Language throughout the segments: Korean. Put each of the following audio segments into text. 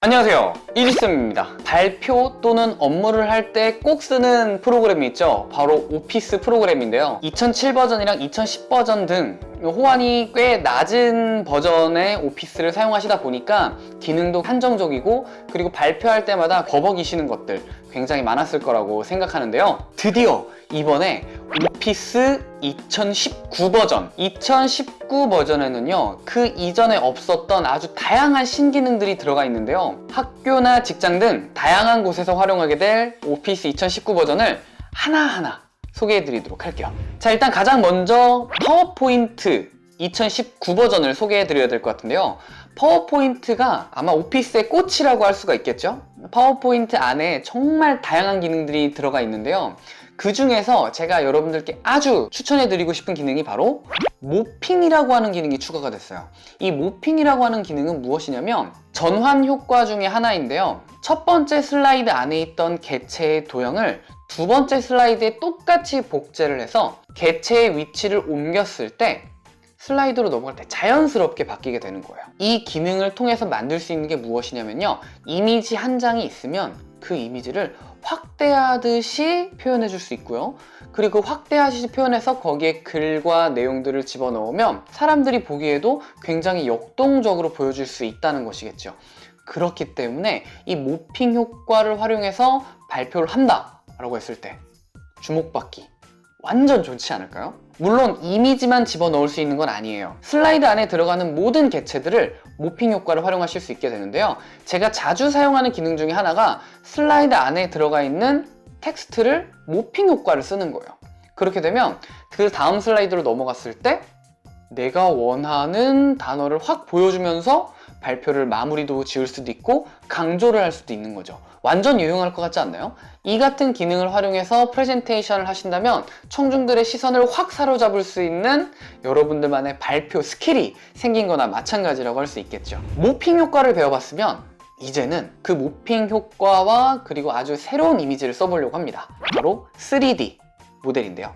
안녕하세요. 이지쌤입니다. 발표 또는 업무를 할 때 꼭 쓰는 프로그램이 있죠? 바로 오피스 프로그램인데요. 2007 버전이랑 2010 버전 등 호환이 꽤 낮은 버전의 오피스를 사용하시다 보니까 기능도 한정적이고 그리고 발표할 때마다 버벅이시는 것들 굉장히 많았을 거라고 생각하는데요. 드디어 이번에 오피스 2019 버전 2019 버전에는요 그 이전에 없었던 아주 다양한 신기능들이 들어가 있는데요. 학교나 직장 등 다양한 곳에서 활용하게 될 오피스 2019 버전을 하나하나 소개해 드리도록 할게요. 자 일단 가장 먼저 파워포인트 2019 버전을 소개해 드려야 될 것 같은데요. 파워포인트가 아마 오피스의 꽃이라고 할 수가 있겠죠? 파워포인트 안에 정말 다양한 기능들이 들어가 있는데요. 그 중에서 제가 여러분들께 아주 추천해 드리고 싶은 기능이 바로 모핑이라고 하는 기능이 추가가 됐어요. 이 모핑이라고 하는 기능은 무엇이냐면 전환 효과 중에 하나인데요. 첫 번째 슬라이드 안에 있던 개체의 도형을 두 번째 슬라이드에 똑같이 복제를 해서 개체의 위치를 옮겼을 때 슬라이드로 넘어갈 때 자연스럽게 바뀌게 되는 거예요. 이 기능을 통해서 만들 수 있는 게 무엇이냐면요. 이미지 한 장이 있으면 그 이미지를 확 대하듯이 표현해 줄 수 있고요 그리고 확대하듯이 표현해서 거기에 글과 내용들을 집어넣으면 사람들이 보기에도 굉장히 역동적으로 보여줄 수 있다는 것이겠죠 그렇기 때문에 이 모핑 효과를 활용해서 발표를 한다 라고 했을 때 주목받기 완전 좋지 않을까요? 물론 이미지만 집어넣을 수 있는 건 아니에요. 슬라이드 안에 들어가는 모든 개체들을 모핑 효과를 활용하실 수 있게 되는데요. 제가 자주 사용하는 기능 중에 하나가 슬라이드 안에 들어가 있는 텍스트를 모핑 효과를 쓰는 거예요. 그렇게 되면 그 다음 슬라이드로 넘어갔을 때 내가 원하는 단어를 확 보여주면서 발표를 마무리도 지을 수도 있고 강조를 할 수도 있는 거죠. 완전 유용할 것 같지 않나요? 이 같은 기능을 활용해서 프레젠테이션을 하신다면 청중들의 시선을 확 사로잡을 수 있는 여러분들만의 발표 스킬이 생긴 거나 마찬가지라고 할 수 있겠죠. 모핑 효과를 배워봤으면 이제는 그 모핑 효과와 그리고 아주 새로운 이미지를 써보려고 합니다. 바로 3D 모델인데요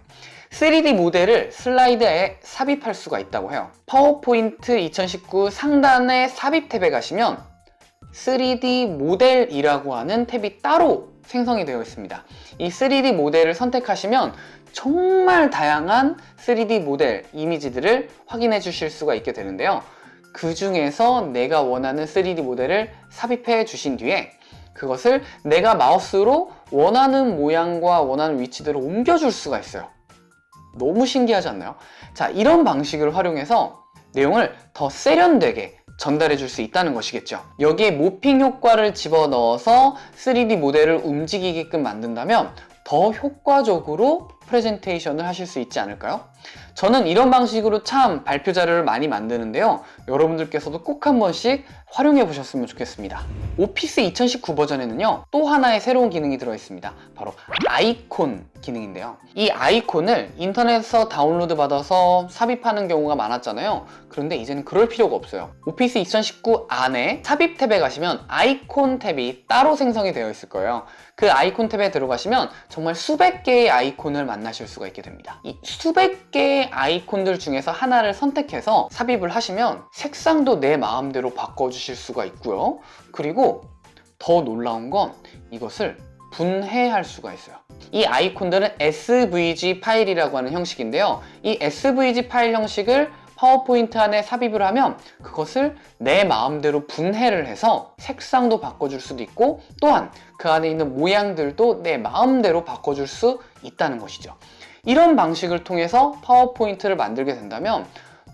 3D 모델을 슬라이드에 삽입할 수가 있다고 해요. 파워포인트 2019 상단의 삽입 탭에 가시면 3D 모델이라고 하는 탭이 따로 생성이 되어 있습니다. 이 3D 모델을 선택하시면 정말 다양한 3D 모델 이미지들을 확인해 주실 수가 있게 되는데요. 그 중에서 내가 원하는 3D 모델을 삽입해 주신 뒤에 그것을 내가 마우스로 원하는 모양과 원하는 위치대로 옮겨줄 수가 있어요 너무 신기하지 않나요? 자 이런 방식을 활용해서 내용을 더 세련되게 전달해 줄 수 있다는 것이겠죠 여기에 모핑 효과를 집어넣어서 3D 모델을 움직이게끔 만든다면 더 효과적으로 프레젠테이션을 하실 수 있지 않을까요? 저는 이런 방식으로 참 발표 자료를 많이 만드는데요. 여러분들께서도 꼭 한 번씩 활용해 보셨으면 좋겠습니다. 오피스 2019 버전에는요 또 하나의 새로운 기능이 들어있습니다. 바로 아이콘 기능인데요. 이 아이콘을 인터넷에서 다운로드 받아서 삽입하는 경우가 많았잖아요. 그런데 이제는 그럴 필요가 없어요. 오피스 2019 안에 삽입 탭에 가시면 아이콘 탭이 따로 생성이 되어 있을 거예요. 그 아이콘 탭에 들어가시면 정말 수백 개의 아이콘을 만 나실 수가 있게 됩니다. 이 수백 개의 아이콘들 중에서 하나를 선택해서 삽입을 하시면 색상도 내 마음대로 바꿔주실 수가 있고요. 그리고 더 놀라운 건 이것을 분해할 수가 있어요. 이 아이콘들은 SVG 파일이라고 하는 형식인데요. 이 SVG 파일 형식을 파워포인트 안에 삽입을 하면 그것을 내 마음대로 분해를 해서 색상도 바꿔줄 수도 있고 또한 그 안에 있는 모양들도 내 마음대로 바꿔줄 수 있다는 것이죠. 이런 방식을 통해서 파워포인트를 만들게 된다면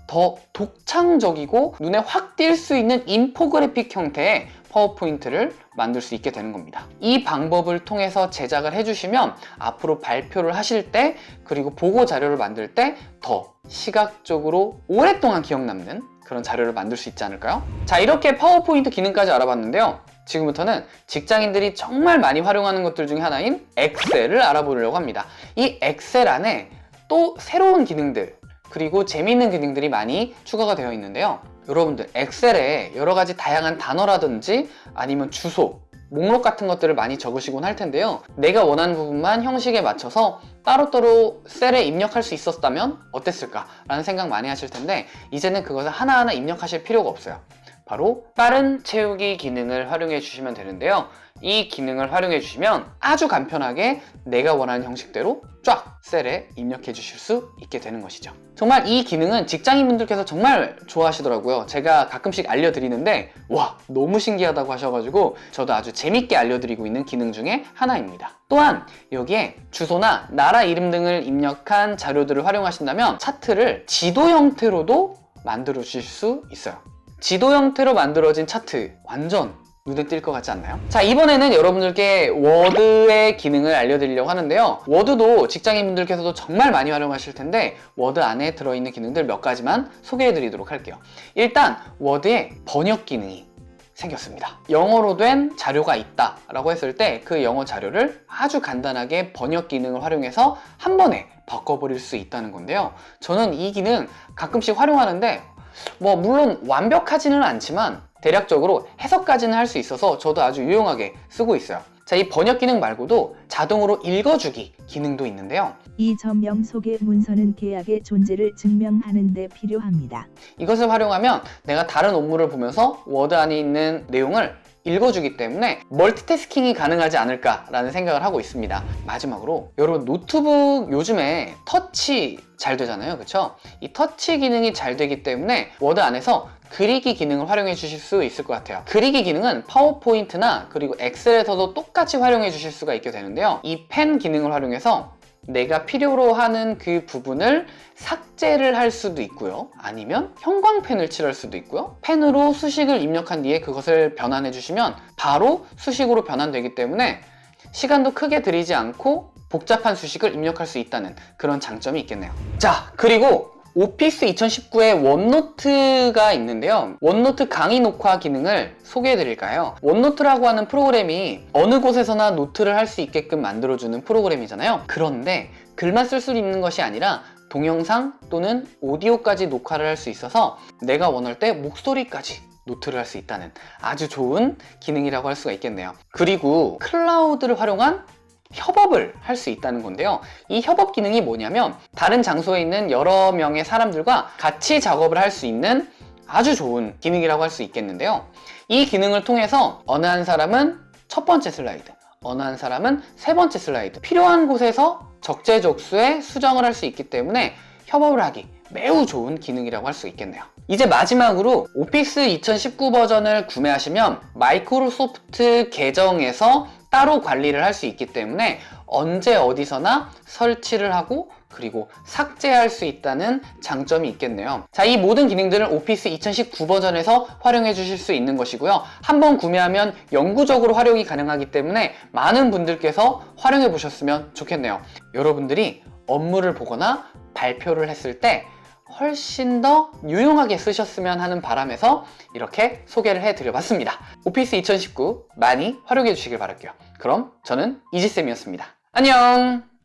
더 독창적이고 눈에 확 띌 수 있는 인포그래픽 형태의 파워포인트를 만들 수 있게 되는 겁니다. 이 방법을 통해서 제작을 해주시면 앞으로 발표를 하실 때 그리고 보고 자료를 만들 때 더 시각적으로 오랫동안 기억 남는 그런 자료를 만들 수 있지 않을까요? 자 이렇게 파워포인트 기능까지 알아봤는데요. 지금부터는 직장인들이 정말 많이 활용하는 것들 중에 하나인 엑셀을 알아보려고 합니다. 이 엑셀 안에 또 새로운 기능들 그리고 재미있는 기능들이 많이 추가가 되어 있는데요. 여러분들 엑셀에 여러 가지 다양한 단어라든지 아니면 주소 목록 같은 것들을 많이 적으시곤 할 텐데요. 내가 원하는 부분만 형식에 맞춰서 따로따로 셀에 입력할 수 있었다면 어땠을까 라는 생각 많이 하실 텐데 이제는 그것을 하나하나 입력하실 필요가 없어요 바로 빠른 채우기 기능을 활용해 주시면 되는데요. 이 기능을 활용해 주시면 아주 간편하게 내가 원하는 형식대로 쫙 셀에 입력해 주실 수 있게 되는 것이죠. 정말 이 기능은 직장인분들께서 정말 좋아하시더라고요. 제가 가끔씩 알려드리는데 와 너무 신기하다고 하셔가지고 저도 아주 재밌게 알려드리고 있는 기능 중에 하나입니다. 또한 여기에 주소나 나라 이름 등을 입력한 자료들을 활용하신다면 차트를 지도 형태로도 만들어 주실 수 있어요. 지도 형태로 만들어진 차트 완전 눈에 띌 것 같지 않나요? 자 이번에는 여러분들께 워드의 기능을 알려드리려고 하는데요. 워드도 직장인분들께서도 정말 많이 활용하실 텐데 워드 안에 들어있는 기능들 몇 가지만 소개해 드리도록 할게요. 일단 워드에 번역 기능이 생겼습니다. 영어로 된 자료가 있다 라고 했을 때 그 영어 자료를 아주 간단하게 번역 기능을 활용해서 한 번에 바꿔버릴 수 있다는 건데요. 저는 이 기능 가끔씩 활용하는데 뭐 물론 완벽하지는 않지만 대략적으로 해석까지는 할 수 있어서 저도 아주 유용하게 쓰고 있어요 자, 이 번역 기능 말고도 자동으로 읽어주기 기능도 있는데요 이 점령 속의 문서는 계약의 존재를 증명하는 데 필요합니다. 이것을 활용하면 내가 다른 업무를 보면서 워드 안에 있는 내용을 읽어주기 때문에 멀티태스킹이 가능하지 않을까라는 생각을 하고 있습니다. 마지막으로 여러분 노트북 요즘에 터치 잘 되잖아요. 그쵸? 이 터치 기능이 잘 되기 때문에 워드 안에서 그리기 기능을 활용해 주실 수 있을 것 같아요. 그리기 기능은 파워포인트나 그리고 엑셀에서도 똑같이 활용해 주실 수가 있게 되는데요. 이 펜 기능을 활용해서 내가 필요로 하는 그 부분을 삭제를 할 수도 있고요. 아니면 형광펜을 칠할 수도 있고요. 펜으로 수식을 입력한 뒤에 그것을 변환해 주시면 바로 수식으로 변환되기 때문에 시간도 크게 들이지 않고 복잡한 수식을 입력할 수 있다는 그런 장점이 있겠네요. 자 그리고 오피스 2019에 원노트가 있는데요. 원노트 강의 녹화 기능을 소개해 드릴까요? 원노트라고 하는 프로그램이 어느 곳에서나 노트를 할 수 있게끔 만들어주는 프로그램이잖아요. 그런데 글만 쓸 수 있는 것이 아니라 동영상 또는 오디오까지 녹화를 할 수 있어서 내가 원할 때 목소리까지 노트를 할 수 있다는 아주 좋은 기능이라고 할 수가 있겠네요. 그리고 클라우드를 활용한 협업을 할 수 있다는 건데요. 이 협업 기능이 뭐냐면 다른 장소에 있는 여러 명의 사람들과 같이 작업을 할 수 있는 아주 좋은 기능이라고 할 수 있겠는데요. 이 기능을 통해서 어느 한 사람은 첫 번째 슬라이드 어느 한 사람은 세 번째 슬라이드 필요한 곳에서 적재적소에 수정을 할 수 있기 때문에 협업을 하기 매우 좋은 기능이라고 할 수 있겠네요. 이제 마지막으로 오피스 2019 버전을 구매하시면 마이크로소프트 계정에서 따로 관리를 할 수 있기 때문에 언제 어디서나 설치를 하고 그리고 삭제할 수 있다는 장점이 있겠네요. 자, 이 모든 기능들은 오피스 2019 버전에서 활용해 주실 수 있는 것이고요. 한번 구매하면 영구적으로 활용이 가능하기 때문에 많은 분들께서 활용해 보셨으면 좋겠네요. 여러분들이 업무를 보거나 발표를 했을 때 훨씬 더 유용하게 쓰셨으면 하는 바람에서 이렇게 소개를 해드려봤습니다. 오피스 2019 많이 활용해 주시길 바랄게요. 그럼 저는 이지쌤이었습니다. 안녕!